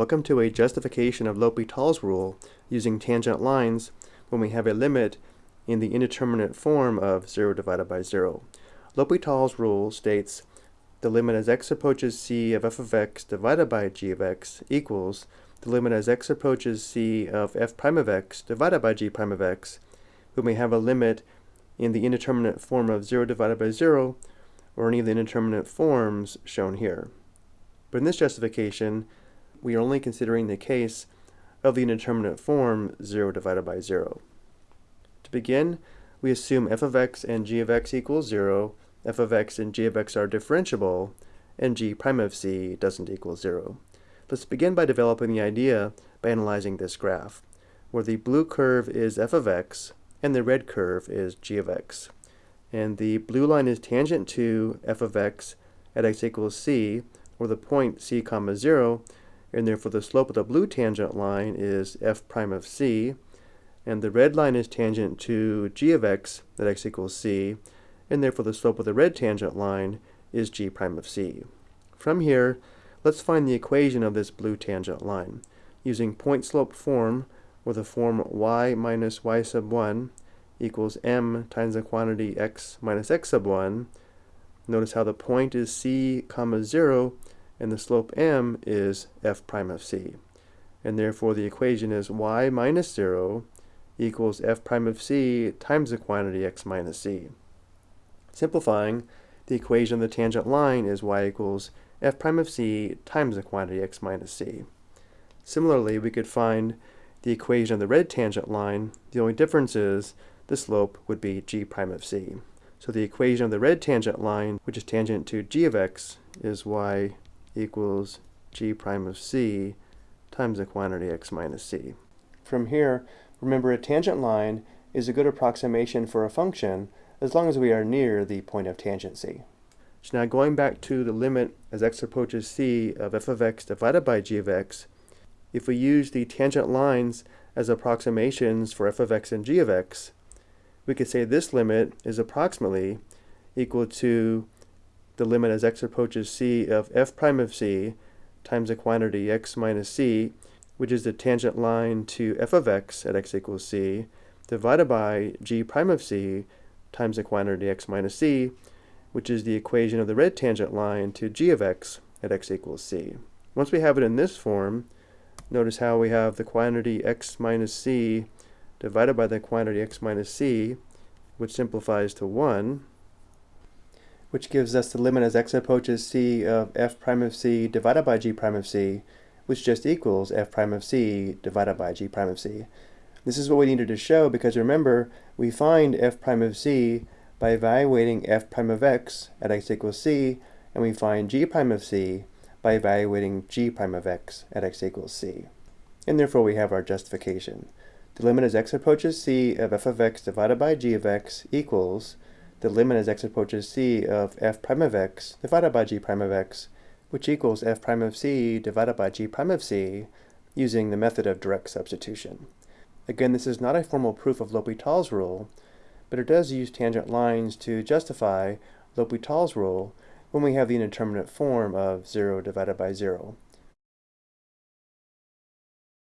Welcome to a justification of L'Hopital's rule using tangent lines when we have a limit in the indeterminate form of 0 divided by 0. L'Hopital's rule states the limit as x approaches c of f of x divided by g of x equals the limit as x approaches c of f prime of x divided by g prime of x when we have a limit in the indeterminate form of 0 divided by 0 or any of the indeterminate forms shown here. But in this justification, we are only considering the case of the indeterminate form 0 divided by 0. To begin, we assume f of x and g of x equals 0, f of x and g of x are differentiable, and g prime of c doesn't equal 0. Let's begin by developing the idea by analyzing this graph, where the blue curve is f of x and the red curve is g of x. And the blue line is tangent to f of x at x equals c, or the point c comma 0, and therefore the slope of the blue tangent line is f prime of c, and the red line is tangent to g of x at x equals c, and therefore the slope of the red tangent line is g prime of c. From here, let's find the equation of this blue tangent line. Using point slope form, where the form y minus y sub 1 equals m times the quantity x minus x sub 1, notice how the point is c comma 0, and the slope m is f prime of c. And therefore the equation is y minus 0 equals f prime of c times the quantity x minus c. Simplifying, the equation of the tangent line is y equals f prime of c times the quantity x minus c. Similarly, we could find the equation of the red tangent line. The only difference is the slope would be g prime of c. So the equation of the red tangent line, which is tangent to g of x, is y equals g prime of c times the quantity x minus c. From here, remember a tangent line is a good approximation for a function as long as we are near the point of tangency. So now going back to the limit as x approaches c of f of x divided by g of x, if we use the tangent lines as approximations for f of x and g of x, we could say this limit is approximately equal to the limit as x approaches c of f prime of c times the quantity x minus c, which is the tangent line to f of x at x equals c, divided by g prime of c times the quantity x minus c, which is the equation of the red tangent line to g of x at x equals c. Once we have it in this form, Notice how we have the quantity x minus c divided by the quantity x minus c, which simplifies to 1, which gives us the limit as x approaches c of f prime of c divided by g prime of c, which just equals f prime of c divided by g prime of c. This is what we needed to show because remember, we find f prime of c by evaluating f prime of x at x equals c, and we find g prime of c by evaluating g prime of x at x equals c. And therefore we have our justification. The limit as x approaches c of f of x divided by g of x equals the limit as x approaches c of f prime of x divided by g prime of x, which equals f prime of c divided by g prime of c using the method of direct substitution. Again, this is not a formal proof of L'Hopital's rule, but it does use tangent lines to justify L'Hopital's rule when we have the indeterminate form of 0 divided by 0.